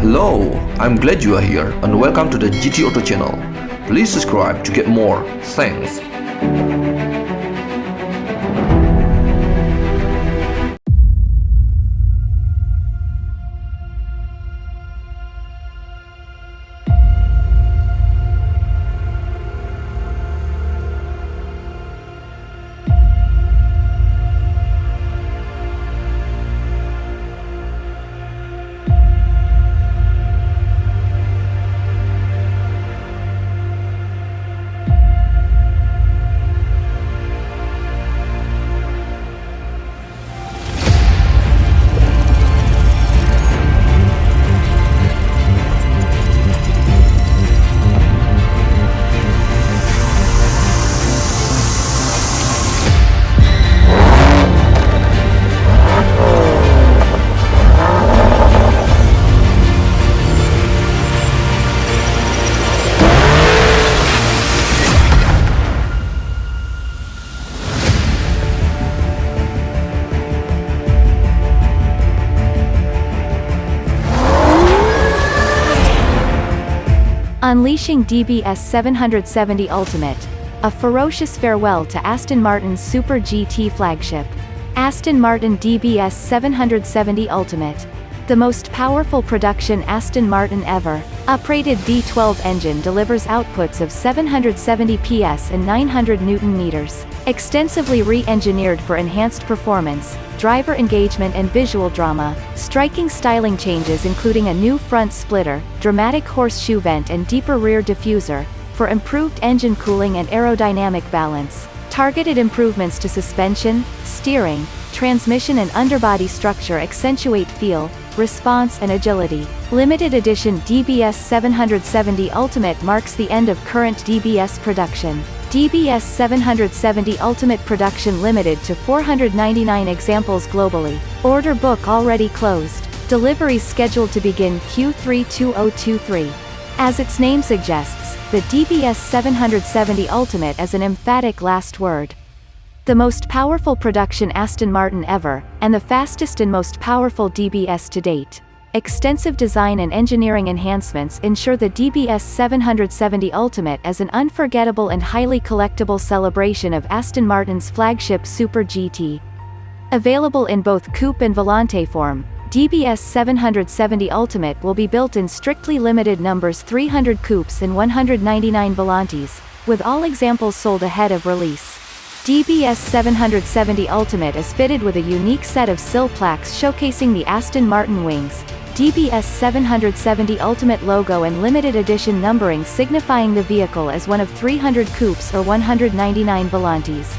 Hello, I'm glad you are here and welcome to the GT Auto channel. Please subscribe to get more. Thanks. Unleashing DBS 770 Ultimate. A ferocious farewell to Aston Martin's Super GT flagship. Aston Martin DBS 770 Ultimate. The most powerful production Aston Martin ever. Uprated V12 engine delivers outputs of 770 PS and 900 Newton meters. Extensively re-engineered for enhanced performance, driver engagement and visual drama, striking styling changes including a new front splitter, dramatic horseshoe vent and deeper rear diffuser, for improved engine cooling and aerodynamic balance. Targeted improvements to suspension, steering, transmission and underbody structure accentuate feel, response and agility. Limited edition DBS 770 Ultimate marks the end of current DBS production. DBS 770 Ultimate production limited to 499 examples globally. Order book already closed. Deliveries scheduled to begin Q3 2023. As its name suggests, the DBS 770 Ultimate is an emphatic last word. The most powerful production Aston Martin ever, and the fastest and most powerful DBS to date. Extensive design and engineering enhancements ensure the DBS 770 Ultimate is an unforgettable and highly collectible celebration of Aston Martin's flagship Super GT. Available in both coupe and volante form, DBS 770 Ultimate will be built in strictly limited numbers 300 coupes and 199 volantes, with all examples sold ahead of release. DBS 770 Ultimate is fitted with a unique set of sill plaques showcasing the Aston Martin wings, DBS 770 Ultimate logo and limited edition numbering signifying the vehicle as one of 300 coupes or 199 volantes.